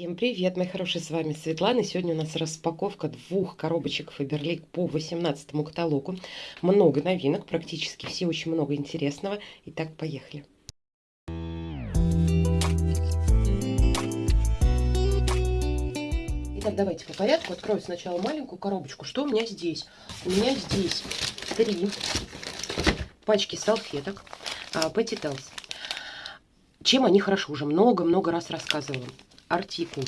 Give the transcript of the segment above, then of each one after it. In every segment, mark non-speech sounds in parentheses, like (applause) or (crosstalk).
Всем привет, мои хорошие, с вами Светлана. Сегодня у нас распаковка двух коробочек Faberlic по 18 каталогу. Много новинок, практически все, очень много интересного. Итак, поехали. Итак, давайте по порядку. Открою сначала маленькую коробочку. Что у меня здесь? У меня здесь три пачки салфеток Petitels. Чем они хороши? Уже много-много раз рассказывала артикул.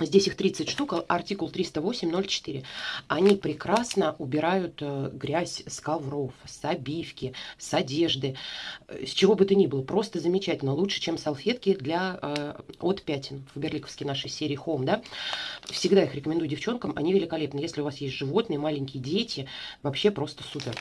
Здесь их 30 штук, артикул 308.04. Они прекрасно убирают э, грязь с ковров, с обивки, с одежды, э, с чего бы то ни было. Просто замечательно. Лучше, чем салфетки для, э, от пятен. Фаберликовские нашей серии Home. Да? Всегда их рекомендую девчонкам. Они великолепны. Если у вас есть животные, маленькие дети, вообще просто супер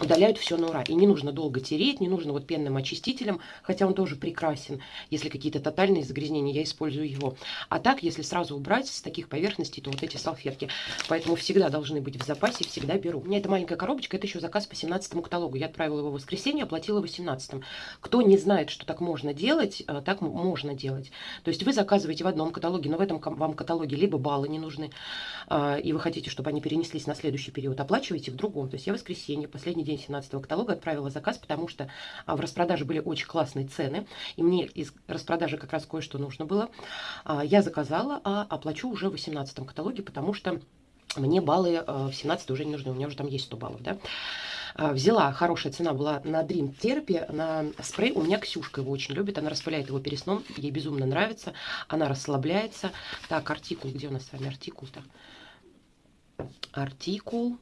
удаляют все на ура. И не нужно долго тереть, не нужно вот пенным очистителем, хотя он тоже прекрасен. Если какие-то тотальные загрязнения, я использую его. А так, если сразу убрать с таких поверхностей, то вот эти салфетки. Поэтому всегда должны быть в запасе, всегда беру. У меня эта маленькая коробочка, это еще заказ по 17 каталогу. Я отправила его в воскресенье, оплатила 18 Кто не знает, что так можно делать, э, так можно делать. То есть вы заказываете в одном каталоге, но в этом вам каталоге либо баллы не нужны, э, и вы хотите, чтобы они перенеслись на следующий период, оплачиваете в другом. То есть я воскресенье, последний день день 17 каталога отправила заказ, потому что а, в распродаже были очень классные цены, и мне из распродажи как раз кое-что нужно было. А, я заказала, а оплачу уже в 18 каталоге, потому что мне баллы а, в 17 уже не нужны, у меня уже там есть 100 баллов, да. Взяла, хорошая цена была на Dream Therapy, на спрей. У меня Ксюшка его очень любит, она распыляет его перед сном, ей безумно нравится, она расслабляется. Так, артикул, где у нас с вами артикул-то? Артикул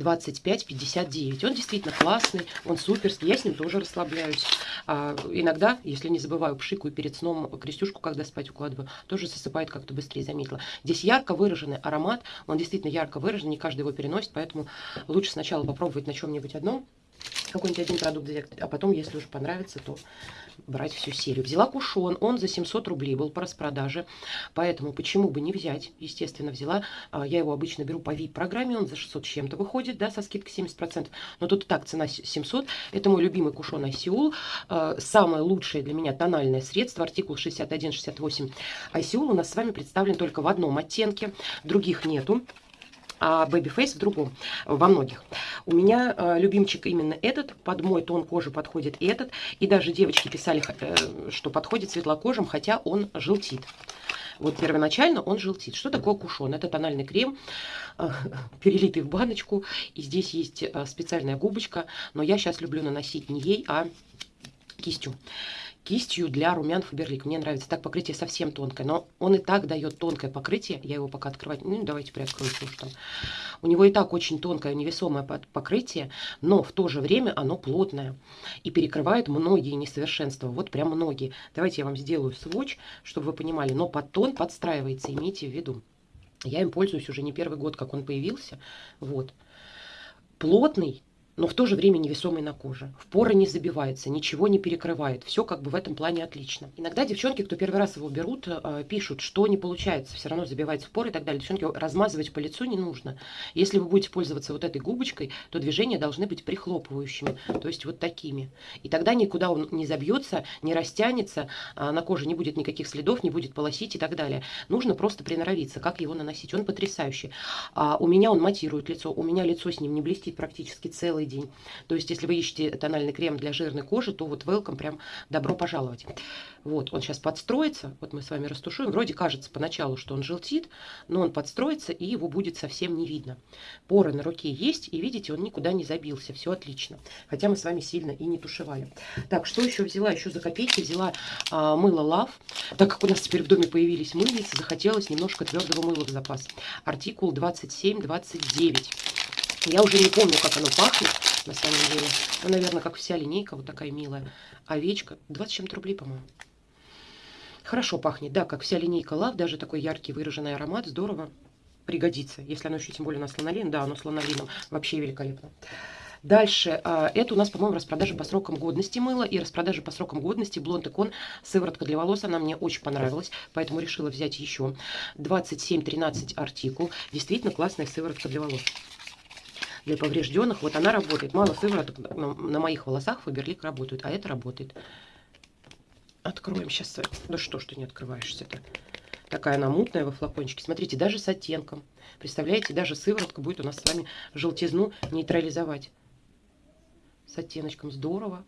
25-59. Он действительно классный, он суперский, я с ним тоже расслабляюсь. А, иногда, если не забываю, пшикаю перед сном крестюшку, когда спать укладываю, тоже засыпает как-то быстрее, заметила. Здесь ярко выраженный аромат, он действительно ярко выражен, не каждый его переносит, поэтому лучше сначала попробовать на чем-нибудь одном, какой-нибудь один продукт взять, а потом, если уже понравится, то брать всю серию. Взяла кушон, он за 700 рублей был по распродаже, поэтому почему бы не взять, естественно, взяла. А, я его обычно беру по VIP-программе, он за 600 с чем-то выходит, да, со скидкой 70%, но тут так цена 700. Это мой любимый кушон Айсиул, а, самое лучшее для меня тональное средство, артикул 61-68 Айсиул у нас с вами представлен только в одном оттенке, других нету а Babyface в другом, во многих. У меня э, любимчик именно этот, под мой тон кожи подходит этот. И даже девочки писали, э, что подходит светлокожим, хотя он желтит. Вот первоначально он желтит. Что такое кушон? Это тональный крем, э, (laughs) перелитый в баночку. И здесь есть э, специальная губочка, но я сейчас люблю наносить не ей, а кистью кистью для румян Фаберлик. Мне нравится. Так покрытие совсем тонкое, но он и так дает тонкое покрытие. Я его пока открывать... Ну, давайте приоткрою, что там. У него и так очень тонкое, невесомое покрытие, но в то же время оно плотное и перекрывает многие несовершенства. Вот прям многие. Давайте я вам сделаю сводч, чтобы вы понимали. Но под тон подстраивается, имейте в виду. Я им пользуюсь уже не первый год, как он появился. Вот. Плотный, но в то же время невесомый на коже. В поры не забивается, ничего не перекрывает. Все как бы в этом плане отлично. Иногда девчонки, кто первый раз его берут, э, пишут, что не получается, все равно забивается в поры и так далее. Девчонки, размазывать по лицу не нужно. Если вы будете пользоваться вот этой губочкой, то движения должны быть прихлопывающими, то есть вот такими. И тогда никуда он не забьется, не растянется, а на коже не будет никаких следов, не будет полосить и так далее. Нужно просто приноровиться, как его наносить. Он потрясающий. А у меня он матирует лицо, у меня лицо с ним не блестит практически целый день. То есть, если вы ищете тональный крем для жирной кожи, то вот welcome, прям добро пожаловать. Вот, он сейчас подстроится, вот мы с вами растушуем. Вроде кажется поначалу, что он желтит, но он подстроится, и его будет совсем не видно. Поры на руке есть, и видите, он никуда не забился, все отлично. Хотя мы с вами сильно и не тушевали. Так, что еще взяла? Еще за копейки взяла а, мыло Love. Так как у нас теперь в доме появились мыльницы, захотелось немножко твердого мыла в запас. Артикул 2729. Я уже не помню, как оно пахнет, на самом деле. Ну, наверное, как вся линейка, вот такая милая. Овечка. 20 чем-то рублей, по-моему. Хорошо пахнет, да, как вся линейка Лав, даже такой яркий выраженный аромат, здорово пригодится. Если оно еще тем более на слонолин, да, оно слонолином вообще великолепно. Дальше, а, это у нас, по-моему, распродажа по срокам годности мыла и распродажа по срокам годности Блонд Икон сыворотка для волос. Она мне очень понравилась, поэтому решила взять еще. 27-13 артикул. Действительно классная сыворотка для волос для поврежденных. Вот она работает. Мало сывороток на, на моих волосах Фаберлик работает, а это работает. Откроем сейчас. Да что ж ты не открываешься-то? Такая она мутная во флакончике. Смотрите, даже с оттенком. Представляете, даже сыворотка будет у нас с вами желтизну нейтрализовать. С оттеночком здорово.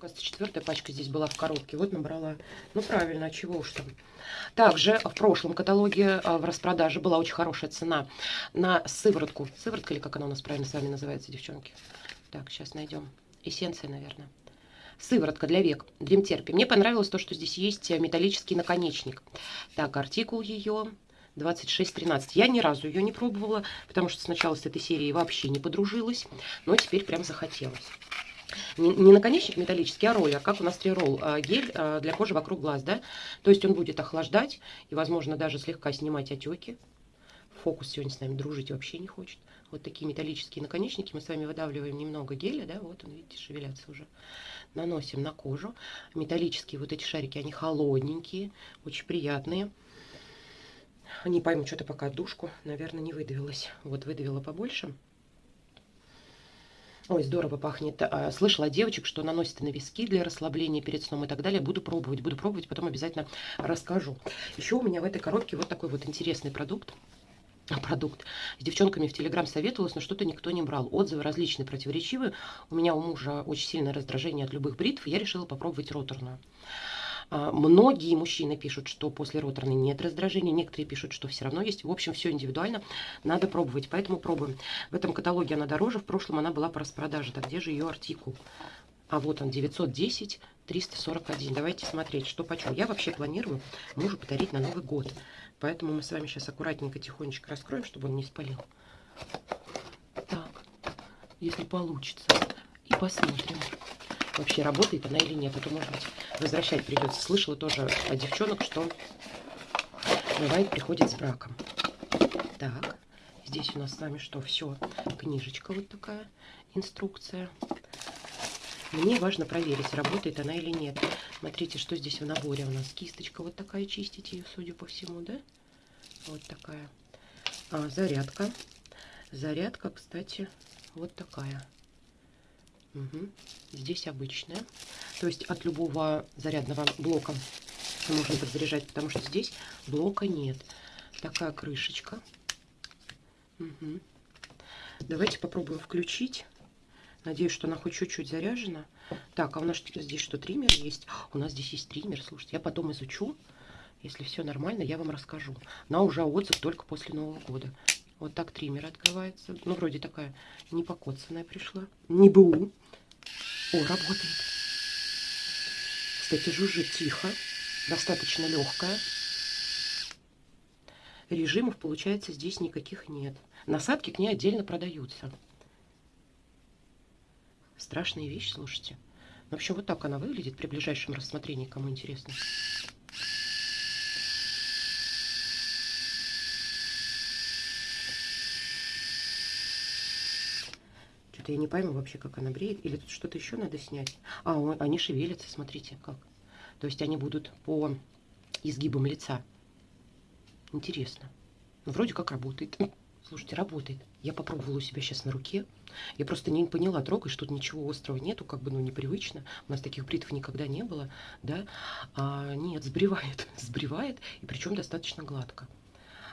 Кажется, четвертая пачка здесь была в коробке. Вот набрала. Ну, правильно, а чего уж там. Также в прошлом каталоге а, в распродаже была очень хорошая цена на сыворотку. Сыворотка или как она у нас правильно с вами называется, девчонки? Так, сейчас найдем. Эссенция, наверное. Сыворотка для век. Дримтерпи. Мне понравилось то, что здесь есть металлический наконечник. Так, артикул ее 2613. Я ни разу ее не пробовала, потому что сначала с этой серией вообще не подружилась. Но теперь прям захотелось. Не, не наконечник металлический, а роллер, как у нас триролл, а, гель а, для кожи вокруг глаз, да. То есть он будет охлаждать и, возможно, даже слегка снимать отеки. Фокус сегодня с нами дружить вообще не хочет. Вот такие металлические наконечники. Мы с вами выдавливаем немного геля, да, вот он, видите, шевелятся уже. Наносим на кожу. Металлические вот эти шарики, они холодненькие, очень приятные. Не пойму, что-то пока душку, наверное, не выдавилась. Вот выдавила побольше. Ой, здорово пахнет. А, слышала девочек, что наносят на виски для расслабления перед сном и так далее. Буду пробовать, буду пробовать, потом обязательно расскажу. Еще у меня в этой коробке вот такой вот интересный продукт продукт. С девчонками в Телеграм советовалась, но что-то никто не брал. Отзывы различные, противоречивые. У меня у мужа очень сильное раздражение от любых бритв. Я решила попробовать роторную. А, многие мужчины пишут, что после роторной нет раздражения, некоторые пишут, что все равно есть. В общем, все индивидуально, надо пробовать, поэтому пробуем. В этом каталоге она дороже, в прошлом она была по распродаже. Так где же ее артикул? А вот он, 910, 341. Давайте смотреть, что почем. Я вообще планирую мужу подарить на Новый год. Поэтому мы с вами сейчас аккуратненько, тихонечко раскроем, чтобы он не спалил. Так, если получится. И посмотрим вообще работает она или нет. А то, может быть, возвращать придется. Слышала тоже от девчонок, что бывает приходит с браком. Так, здесь у нас с вами что? Все, книжечка вот такая, инструкция. Мне важно проверить, работает она или нет. Смотрите, что здесь в наборе у нас. Кисточка вот такая, чистить ее, судя по всему, да? Вот такая. А, зарядка. Зарядка, кстати, вот такая. Угу. Здесь обычная. То есть от любого зарядного блока можно подзаряжать, потому что здесь блока нет. Такая крышечка. Угу. Давайте попробуем включить. Надеюсь, что она хоть чуть-чуть заряжена. Так, а у нас здесь что, триммер есть? У нас здесь есть триммер, слушайте. Я потом изучу. Если все нормально, я вам расскажу. На уже отзыв только после Нового года. Вот так триммер открывается. Ну, вроде такая не покоцанная пришла. Не БУ. О, работает. Кстати, жужжит тихо. Достаточно легкая. Режимов, получается, здесь никаких нет. Насадки к ней отдельно продаются. Страшная вещь, слушайте. В общем, вот так она выглядит при ближайшем рассмотрении, кому интересно. Я не пойму вообще, как она бреет. Или тут что-то еще надо снять. А, они шевелятся, смотрите, как. То есть они будут по изгибам лица. Интересно. Ну, вроде как работает. (laughs) Слушайте, работает. Я попробовала у себя сейчас на руке. Я просто не поняла, трогаешь, тут ничего острого нету, как бы, ну, непривычно. У нас таких бритв никогда не было, да. А, нет, сбривает, (laughs) сбривает, и причем достаточно гладко.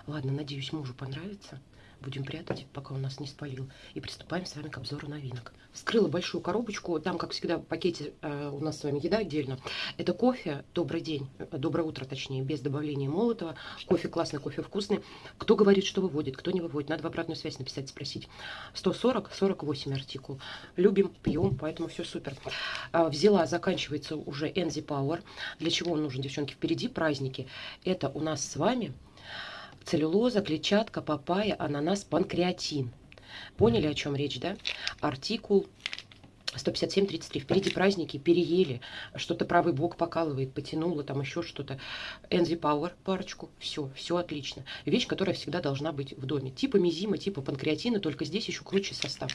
Ладно, надеюсь, мужу понравится будем прятать, пока он нас не спалил. И приступаем с вами к обзору новинок. Вскрыла большую коробочку. Там, как всегда, в пакете э, у нас с вами еда отдельно. Это кофе. Добрый день. Э, доброе утро, точнее, без добавления молотого. Кофе классный, кофе вкусный. Кто говорит, что выводит, кто не выводит. Надо в обратную связь написать, спросить. 140, 48 артикул. Любим, пьем, поэтому все супер. Э, взяла, заканчивается уже Enzy Power. Для чего он нужен, девчонки? Впереди праздники. Это у нас с вами целлюлоза, клетчатка, папайя, ананас, панкреатин. Поняли, о чем речь, да? Артикул 157-33. Впереди праздники, переели. Что-то правый бок покалывает, потянуло, там еще что-то. Энзи Пауэр парочку. Все, все отлично. Вещь, которая всегда должна быть в доме. Типа мизима, типа панкреатина, только здесь еще круче состав.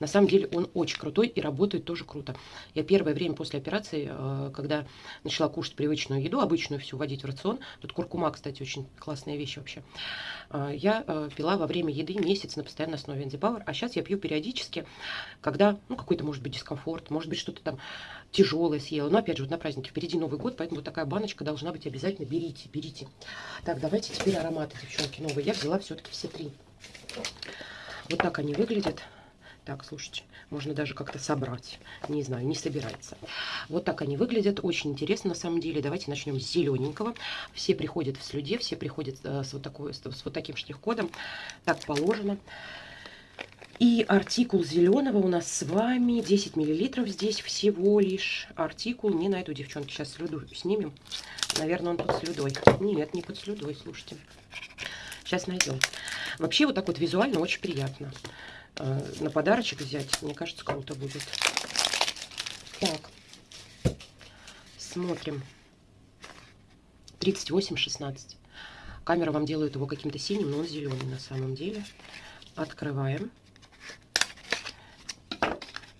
На самом деле он очень крутой и работает тоже круто. Я первое время после операции, э, когда начала кушать привычную еду, обычную всю вводить в рацион, тут куркума, кстати, очень классная вещь вообще, э, я э, пила во время еды месяц на постоянной основе Энзи Пауэр, а сейчас я пью периодически, когда, ну, какой-то, может быть, дискомфорт, может быть, что-то там тяжелое съела. Но опять же, вот на празднике впереди Новый год, поэтому вот такая баночка должна быть обязательно. Берите, берите. Так, давайте теперь ароматы, девчонки, новые. Я взяла все-таки все три. Вот так они выглядят. Так, слушайте, можно даже как-то собрать. Не знаю, не собирается. Вот так они выглядят. Очень интересно на самом деле. Давайте начнем с зелененького. Все приходят в слюде, все приходят э, с вот, такой, с вот таким штрих-кодом. Так положено. И артикул зеленого у нас с вами 10 миллилитров здесь всего лишь. Артикул не найду, девчонки. Сейчас слюду снимем. Наверное, он под слюдой. Нет, не под слюдой, слушайте. Сейчас найдем. Вообще вот так вот визуально очень приятно. Э, на подарочек взять, мне кажется, круто будет. Так, смотрим. 38-16. Камера вам делает его каким-то синим, но он зеленый на самом деле. Открываем.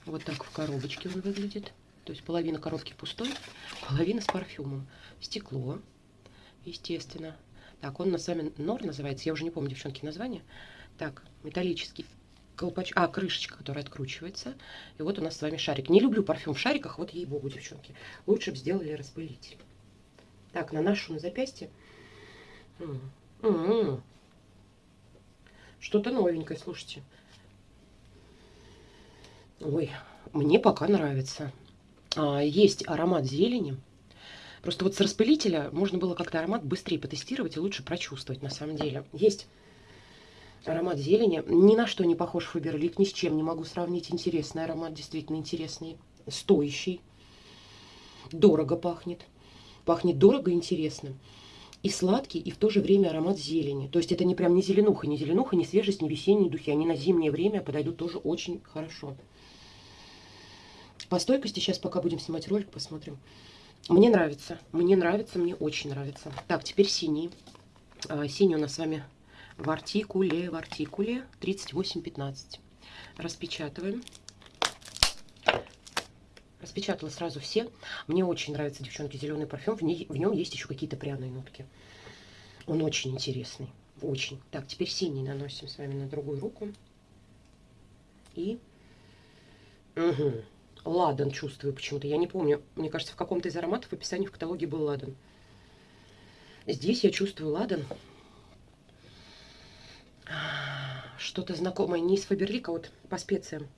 Вот так в коробочке он выглядит. То есть половина коробки пустой, половина с парфюмом. Стекло, естественно. Так, он на сами Нор называется. Я уже не помню, девчонки, название. Так, металлический колпач... А, крышечка, которая откручивается. И вот у нас с вами шарик. Не люблю парфюм в шариках, вот ей-богу, девчонки. Лучше бы сделали распылитель. Так, наношу на запястье. Что-то новенькое, слушайте. Ой, мне пока нравится. А, есть аромат зелени. Просто вот с распылителя можно было как-то аромат быстрее потестировать и лучше прочувствовать на самом деле. Есть Аромат зелени. Ни на что не похож Фаберлик, ни с чем не могу сравнить. Интересный аромат, действительно интересный. Стоящий. Дорого пахнет. Пахнет дорого и интересно. И сладкий, и в то же время аромат зелени. То есть это не прям не зеленуха, не зеленуха, не свежесть, не весенние духи. Они на зимнее время подойдут тоже очень хорошо. По стойкости сейчас пока будем снимать ролик, посмотрим. Мне нравится, мне нравится, мне очень нравится. Так, теперь синий. А, синий у нас с вами в артикуле, в артикуле 3815. Распечатываем. Распечатала сразу все. Мне очень нравится, девчонки, зеленый парфюм. В, ней, в нем есть еще какие-то пряные нотки. Он очень интересный. Очень. Так, теперь синий наносим с вами на другую руку. И... Угу. Ладан чувствую почему-то. Я не помню. Мне кажется, в каком-то из ароматов в описании в каталоге был ладан. Здесь я чувствую ладан что-то знакомое, не из Фаберлика, вот по специям.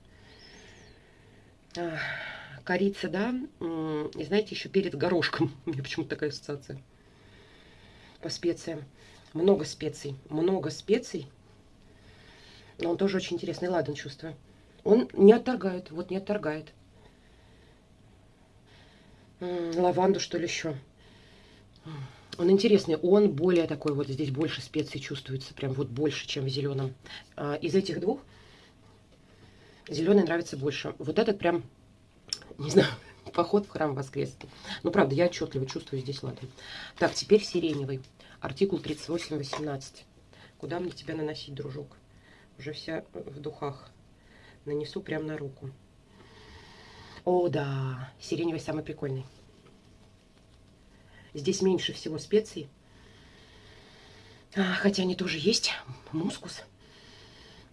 Корица, да, и знаете, еще перед горошком. (laughs) У меня почему-то такая ассоциация. По специям. Много специй, много специй. Но он тоже очень интересный, ладно, чувствую. Он не отторгает, вот не отторгает. Лаванду, что ли, еще. Он интересный, он более такой, вот здесь больше специй чувствуется, прям вот больше, чем в зеленом. А, из этих двух зеленый нравится больше. Вот этот прям, не знаю, (laughs) поход в храм воскресный. Ну, правда, я отчетливо чувствую здесь ладно. Так, теперь сиреневый. Артикул 3818. Куда мне тебя наносить, дружок? Уже вся в духах. Нанесу прям на руку. О, да, сиреневый самый прикольный. Здесь меньше всего специй. А, хотя они тоже есть. Мускус.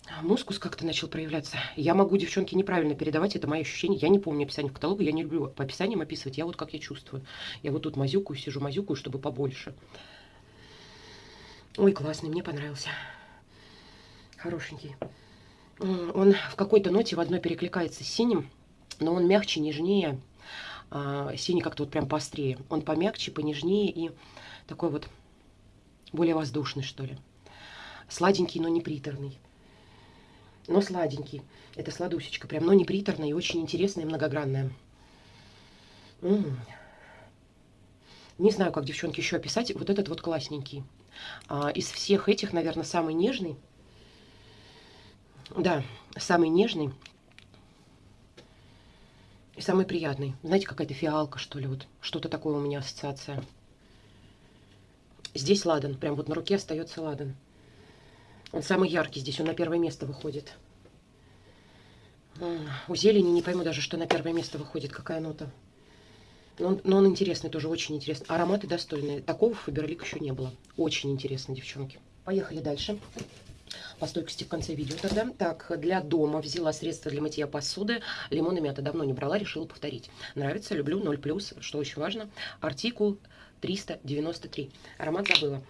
А, мускус как-то начал проявляться. Я могу, девчонки, неправильно передавать, это мои ощущения. Я не помню описание в каталоге, я не люблю по описаниям описывать. Я вот как я чувствую. Я вот тут мазюкаю, сижу мазюкаю, чтобы побольше. Ой, классный, мне понравился. Хорошенький. Он в какой-то ноте в одной перекликается с синим, но он мягче, нежнее. А, синий как-то вот прям поострее. Он помягче, понежнее и такой вот более воздушный, что ли. Сладенький, но не приторный. Но сладенький. Это сладусечка прям, но не приторная и очень интересная и многогранная. М -м -м. Не знаю, как, девчонки, еще описать. Вот этот вот классненький. А, из всех этих, наверное, самый нежный. Да, самый нежный. И самый приятный. Знаете, какая-то фиалка, что ли, вот что-то такое у меня ассоциация. Здесь ладан, прям вот на руке остается ладан. Он самый яркий здесь, он на первое место выходит. У зелени не пойму даже, что на первое место выходит, какая нота. Но он, но он интересный, тоже очень интересный. Ароматы достойные. Такого в Фаберлик еще не было. Очень интересно, девчонки. Поехали дальше. по стойкости в конце видео тогда. Так, для дома взяла средства для мытья посуды. Лимон и мята давно не брала, решила повторить. Нравится, люблю, 0+, что очень важно. Артикул 393. Аромат забыла.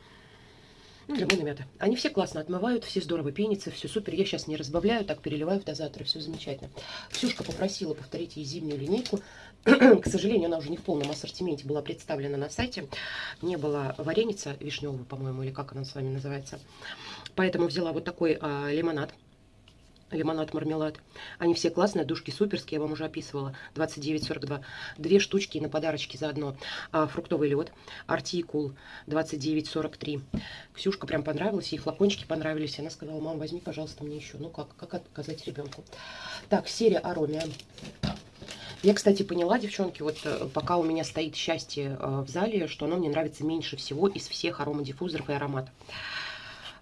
Лимон и мята. Они все классно отмывают, все здорово пенятся, все супер. Я сейчас не разбавляю, так переливаю в дозатор, все замечательно. Ксюшка попросила повторить ей зимнюю линейку. (clears throat) К сожалению, она уже не в полном ассортименте была представлена на сайте. Не было вареница вишневого, по-моему, или как она с вами называется. Поэтому взяла вот такой а, лимонад лимонад, мармелад. Они все классные, душки суперские, я вам уже описывала. 29,42. Две штучки на подарочки заодно. А, фруктовый лед. Артикул 29,43. Ксюшка прям понравилась, ей флакончики понравились. Она сказала, мам, возьми, пожалуйста, мне еще. Ну как, как отказать ребенку. Так, серия Аромия. Я, кстати, поняла, девчонки, вот э, пока у меня стоит счастье э, в зале, что оно мне нравится меньше всего из всех аромадиффузоров и ароматов.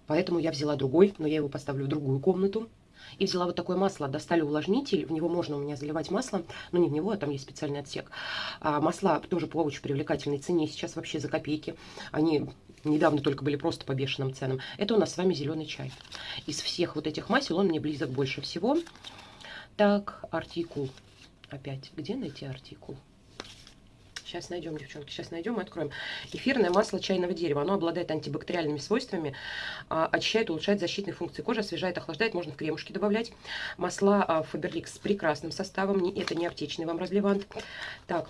Поэтому я взяла другой, но я его поставлю в другую комнату. И взяла вот такое масло, достали увлажнитель, в него можно у меня заливать масло, но не в него, а там есть специальный отсек. А масла тоже по очень привлекательной цене, сейчас вообще за копейки. Они недавно только были просто по бешеным ценам. Это у нас с вами зеленый чай. Из всех вот этих масел он мне близок больше всего. Так, артикул. Опять, где найти артикул? Сейчас найдем, девчонки, сейчас найдем и откроем. Эфирное масло чайного дерева. Оно обладает антибактериальными свойствами, а, очищает, улучшает защитные функции кожи, освежает, охлаждает. Можно в кремушки добавлять. Масла Фаберлик с прекрасным составом. Это не аптечный вам разливант. Так,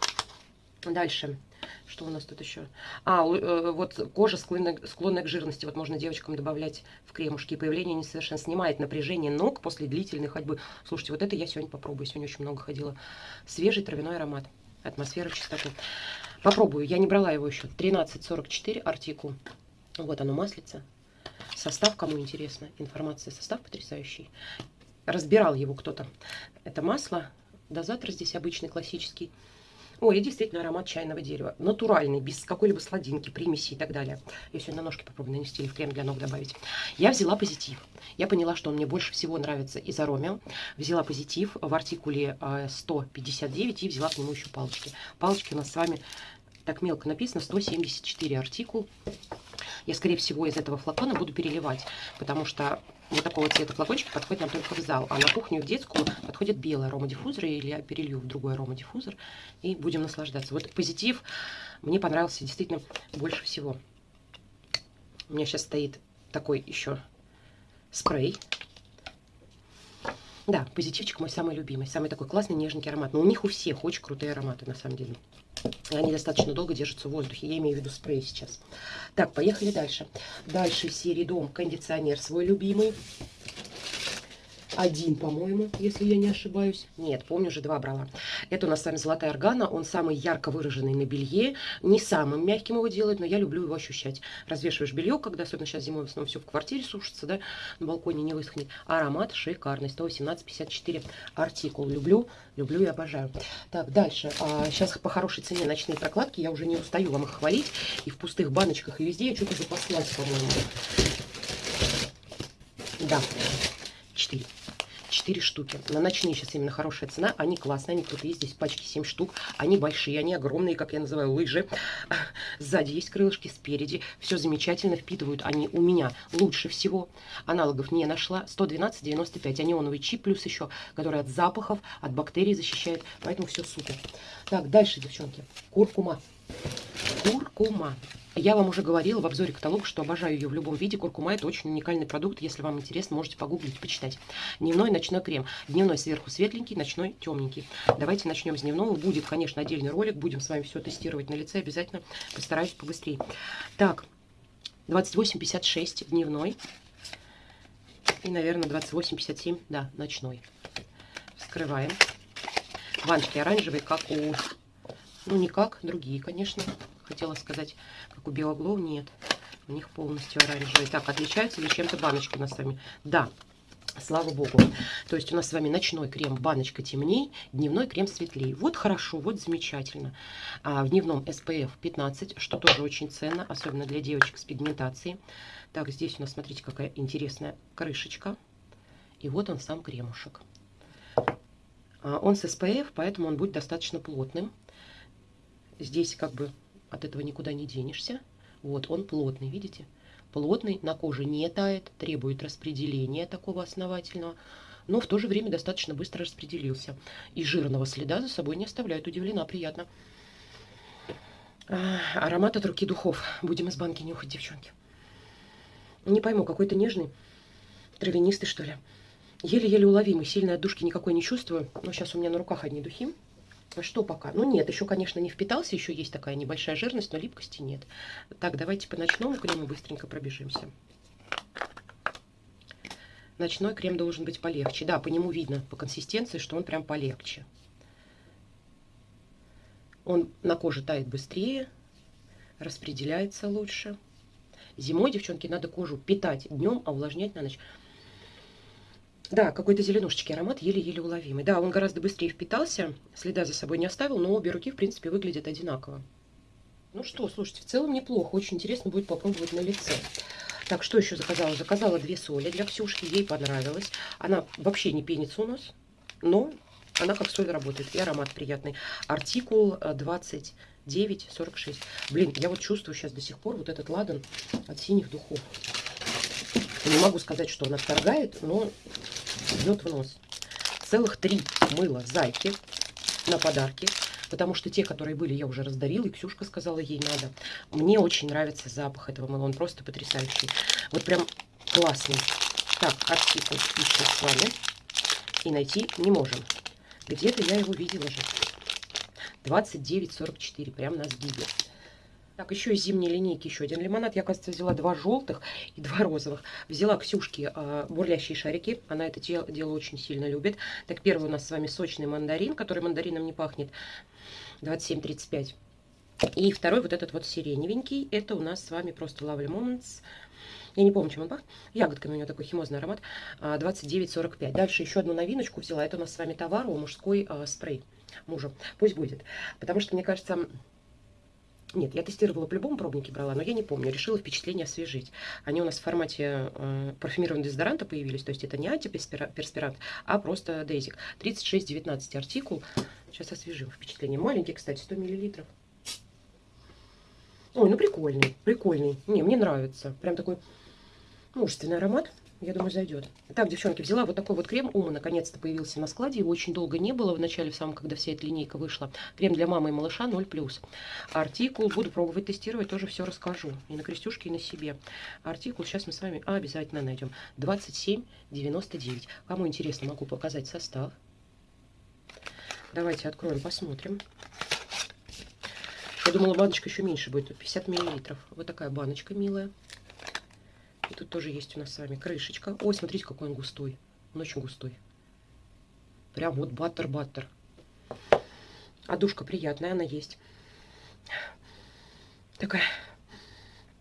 дальше. Что у нас тут еще? А, э, вот кожа склонная, склонная к жирности. Вот можно девочкам добавлять в кремушки. Появление несовершенно снимает напряжение ног после длительной ходьбы. Слушайте, вот это я сегодня попробую. Сегодня очень много ходила. Свежий травяной аромат атмосфера чистоты. Попробую, я не брала его еще. 1344 артикул. Вот оно, маслица. Состав, кому интересно, информация, состав потрясающий. Разбирал его кто-то. Это масло, дозатор здесь обычный, классический. Ой, действительно аромат чайного дерева. Натуральный, без какой-либо сладинки, примеси и так далее. Я сегодня на ножки попробую нанести или в крем для ног добавить. Я взяла позитив. Я поняла, что он мне больше всего нравится из аромия. Взяла позитив в артикуле 159 э, и взяла к нему еще палочки. Палочки у нас с вами так мелко написано 174 артикул. Я, скорее всего, из этого флакона буду переливать, потому что вот такого цвета флакончики подходят нам только в зал. А на кухню в детскую подходит белый аромадиффузор, или я перелью в другой аромадиффузор, и будем наслаждаться. Вот позитив мне понравился действительно больше всего. У меня сейчас стоит такой еще спрей. Да, позитивчик мой самый любимый, самый такой классный, нежненький аромат. Но у них у всех очень крутые ароматы, на самом деле. Они достаточно долго держатся в воздухе. Я имею в виду спрей сейчас. Так, поехали дальше. Дальше серии Дом кондиционер свой любимый один, по-моему, если я не ошибаюсь. Нет, помню, уже два брала. Это у нас с вами золотая органа. Он самый ярко выраженный на белье. Не самым мягким его делает, но я люблю его ощущать. Развешиваешь белье, когда, особенно сейчас зимой, в основном все в квартире сушится, да, на балконе не высохнет. Аромат шикарный. 118,54 артикул. Люблю, люблю и обожаю. Так, дальше. А, сейчас по хорошей цене ночные прокладки. Я уже не устаю вам их хвалить. И в пустых баночках, и везде я что-то запаслась, по-моему. Да, 4. 4 штуки. На ночные сейчас именно хорошая цена. Они классные, они крутые. Здесь пачки 7 штук. Они большие, они огромные, как я называю, лыжи. (laughs) Сзади есть крылышки, спереди. Все замечательно впитывают они у меня лучше всего. Аналогов не нашла. 112,95. Анионовый чип плюс еще, который от запахов, от бактерий защищает. Поэтому все супер. Так, дальше, девчонки. Куркума. Куркума. Я вам уже говорила в обзоре каталога, что обожаю ее в любом виде. Куркума – это очень уникальный продукт. Если вам интересно, можете погуглить, почитать. Дневной ночной крем. Дневной сверху светленький, ночной темненький. Давайте начнем с дневного. Будет, конечно, отдельный ролик. Будем с вами все тестировать на лице. Обязательно постараюсь побыстрее. Так, 28,56 дневной. И, наверное, 28,57, да, ночной. Вскрываем. Ванчики оранжевые, как у... Ну, не как, другие, конечно хотела сказать, как у Белоглоу, нет. У них полностью оранжевый. Так, отличаются ли чем-то баночки у нас с вами? Да, Слава богу. То есть у нас с вами ночной крем баночка темней, дневной крем светлее. Вот хорошо, вот замечательно. А в дневном SPF 15, что тоже очень ценно, особенно для девочек с пигментацией. Так, здесь у нас, смотрите, какая интересная крышечка. И вот он сам кремушек. А, он с SPF, поэтому он будет достаточно плотным. Здесь как бы от этого никуда не денешься. Вот, он плотный, видите? плотный, на коже не тает, требует распределения такого основательного, но в то же время достаточно быстро распределился. И жирного следа за собой не оставляет. Удивлена, приятно. А, аромат от руки духов. Будем из банки нюхать, девчонки. Не пойму, какой-то нежный, травянистый, что ли. Еле-еле уловимый, сильной отдушки никакой не чувствую. Но сейчас у меня на руках одни духи. А что пока? Ну нет, еще, конечно, не впитался, еще есть такая небольшая жирность, но липкости нет. Так, давайте по ночному крему быстренько пробежимся. Ночной крем должен быть полегче. Да, по нему видно, по консистенции, что он прям полегче. Он на коже тает быстрее, распределяется лучше. Зимой, девчонки, надо кожу питать днем, а увлажнять на ночь. Да, какой-то зеленушечки аромат, еле-еле уловимый. Да, он гораздо быстрее впитался, следа за собой не оставил, но обе руки, в принципе, выглядят одинаково. Ну что, слушайте, в целом неплохо. Очень интересно будет попробовать на лице. Так, что еще заказала? Заказала две соли для Ксюшки, ей понравилось. Она вообще не пенится у нас, но она как соль работает, и аромат приятный. Артикул 2946. Э, Блин, я вот чувствую сейчас до сих пор вот этот ладан от синих духов. Не могу сказать, что он отторгает, но бьет в нос. Целых три мыла зайки на подарки. Потому что те, которые были, я уже раздарила, и Ксюшка сказала, ей надо. Мне очень нравится запах этого мыла, он просто потрясающий. Вот прям классный. Так, артикул ищем с вами. И найти не можем. Где-то я его видела же. 29,44, прям на сгибе. Так, еще из зимней линейки еще один лимонад. Я, кажется, взяла два желтых и два розовых. Взяла Ксюшки э, бурлящие шарики. Она это дело, дело очень сильно любит. Так, первый у нас с вами сочный мандарин, который мандарином не пахнет. 27,35. И второй вот этот вот сиреневенький. Это у нас с вами просто Lovely Moments. Я не помню, чем он пахнет. Ягодками у него такой химозный аромат. 29,45. А, Дальше еще одну новиночку взяла. Это у нас с вами товар, мужской э, спрей мужу. Пусть будет. Потому что, мне кажется... Нет, я тестировала по-любому пробники брала, но я не помню. Решила впечатление освежить. Они у нас в формате э, парфюмированного дезодоранта появились. То есть это не антиперспирант, а просто дейзик. 36,19 артикул. Сейчас освежим впечатление. Маленький, кстати, 100 миллилитров. Ой, ну прикольный, прикольный. Не, мне нравится. Прям такой мужественный аромат. Я думаю, зайдет. Так, девчонки, взяла вот такой вот крем. Ума наконец-то появился на складе. Его очень долго не было в начале, в самом, когда вся эта линейка вышла. Крем для мамы и малыша 0+. Артикул буду пробовать тестировать, тоже все расскажу. И на крестюшке, и на себе. Артикул сейчас мы с вами обязательно найдем. 27,99. Кому интересно, могу показать состав. Давайте откроем, посмотрим. Я думала, баночка еще меньше будет. 50 миллилитров. Вот такая баночка милая. И тут тоже есть у нас с вами крышечка. Ой, смотрите, какой он густой. Он очень густой. Прям вот баттер-баттер. А душка приятная, она есть. Такая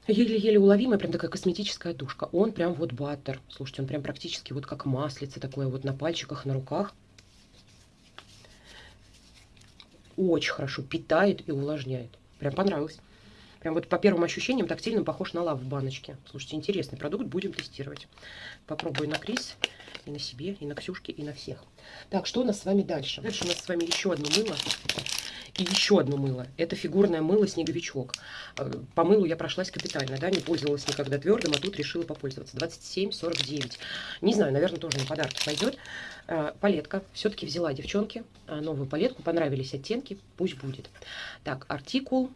еле-еле уловимая, прям такая косметическая душка. Он прям вот баттер. Слушайте, он прям практически вот как маслице такое вот на пальчиках, на руках. очень хорошо питает и увлажняет. Прям понравилось. Прям вот по первым ощущениям тактильным похож на лав в баночке. Слушайте, интересный продукт, будем тестировать. Попробую на Крис, и на себе, и на Ксюшке, и на всех. Так, что у нас с вами дальше? Дальше у нас с вами еще одно мыло. И еще одно мыло. Это фигурное мыло «Снеговичок». Э, по мылу я прошлась капитально, да, не пользовалась никогда твердым, а тут решила попользоваться. 27,49. Не знаю, наверное, тоже на подарок пойдет. Э, палетка. Все-таки взяла, девчонки, э, новую палетку. Понравились оттенки, пусть будет. Так, артикул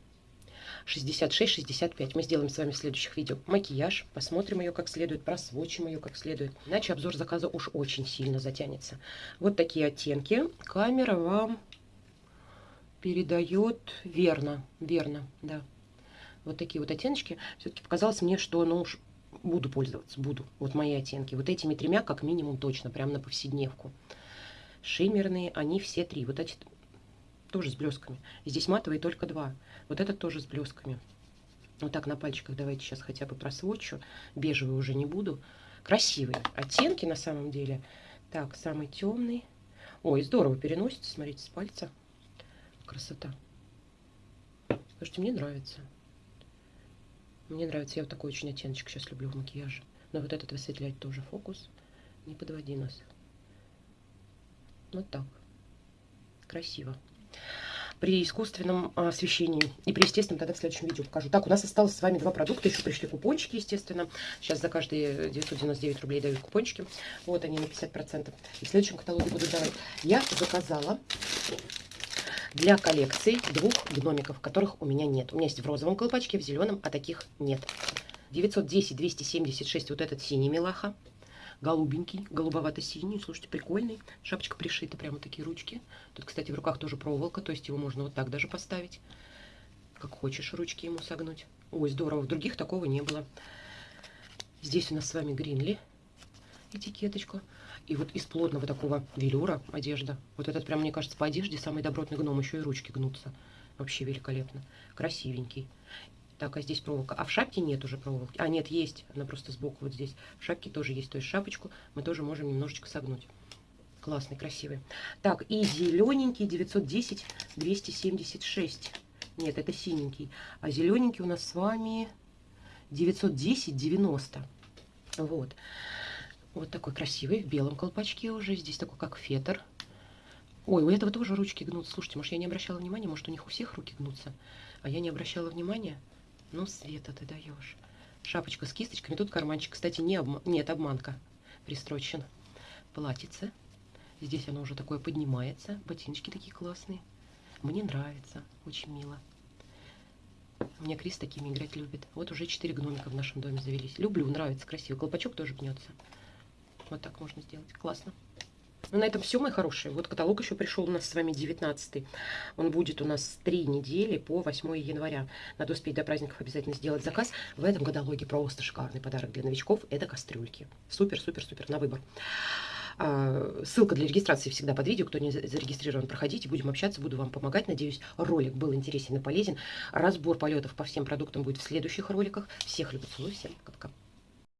66-65. Мы сделаем с вами в следующих видео макияж, посмотрим ее как следует, просвочим ее как следует. Иначе обзор заказа уж очень сильно затянется. Вот такие оттенки. Камера вам передает верно, верно, да. Вот такие вот оттеночки. Все-таки показалось мне, что ну уж буду пользоваться, буду. Вот мои оттенки. Вот этими тремя как минимум точно, прям на повседневку. Шиммерные, они все три. Вот эти тоже с блесками. Здесь матовые только два. Вот этот тоже с блесками. Вот так на пальчиках давайте сейчас хотя бы просвочу. Бежевый уже не буду. Красивые оттенки на самом деле. Так, самый темный. Ой, здорово переносится, смотрите, с пальца. Красота. Слушайте, мне нравится. Мне нравится. Я вот такой очень оттеночек сейчас люблю в макияже. Но вот этот высветлять тоже фокус. Не подводи нас. Вот так. Красиво. При искусственном освещении. И при естественном тогда в следующем видео покажу. Так, у нас осталось с вами два продукта. Еще пришли купончики, естественно. Сейчас за каждые 999 рублей дают купончики. Вот они на 50%. И в следующем каталоге буду давать. Я заказала для коллекции двух гномиков, которых у меня нет. У меня есть в розовом колпачке, в зеленом, а таких нет. 910, 276, вот этот синий милаха. Голубенький, голубовато-синий. Слушайте, прикольный. Шапочка пришита, прямо такие ручки. Тут, кстати, в руках тоже проволока, то есть его можно вот так даже поставить. Как хочешь ручки ему согнуть. Ой, здорово, в других такого не было. Здесь у нас с вами Гринли этикеточку. И вот из плотного такого велюра одежда. Вот этот прям, мне кажется, по одежде самый добротный гном. Еще и ручки гнутся. Вообще великолепно. Красивенький. Так, а здесь проволока. А в шапке нет уже проволоки. А, нет, есть. Она просто сбоку вот здесь. В шапке тоже есть. То есть шапочку мы тоже можем немножечко согнуть. Классный, красивый. Так, и зелененький 910 276. Нет, это синенький. А зелененький у нас с вами 910 90. Вот. Вот такой красивый, в белом колпачке уже. Здесь такой, как фетр. Ой, у этого тоже ручки гнутся. Слушайте, может, я не обращала внимания, может, у них у всех руки гнутся, а я не обращала внимания. Ну, Света, ты даешь. Шапочка с кисточками. Тут карманчик, кстати, не обма... нет, обманка пристрочен. Платьице. Здесь оно уже такое поднимается. Ботиночки такие классные. Мне нравится. Очень мило. У меня Крис такими играть любит. Вот уже четыре гномика в нашем доме завелись. Люблю, нравится, красиво. Колпачок тоже гнется. Вот так можно сделать. Классно. Ну, на этом все, мои хорошие. Вот каталог еще пришел у нас с вами 19 -й. Он будет у нас три недели по 8 января. Надо успеть до праздников обязательно сделать заказ. В этом каталоге просто шикарный подарок для новичков. Это кастрюльки. Супер, супер, супер, на выбор. А, ссылка для регистрации всегда под видео. Кто не зарегистрирован, проходите. Будем общаться, буду вам помогать. Надеюсь, ролик был интересен и полезен. Разбор полетов по всем продуктам будет в следующих роликах. Всех люблю, целую, всем пока-пока.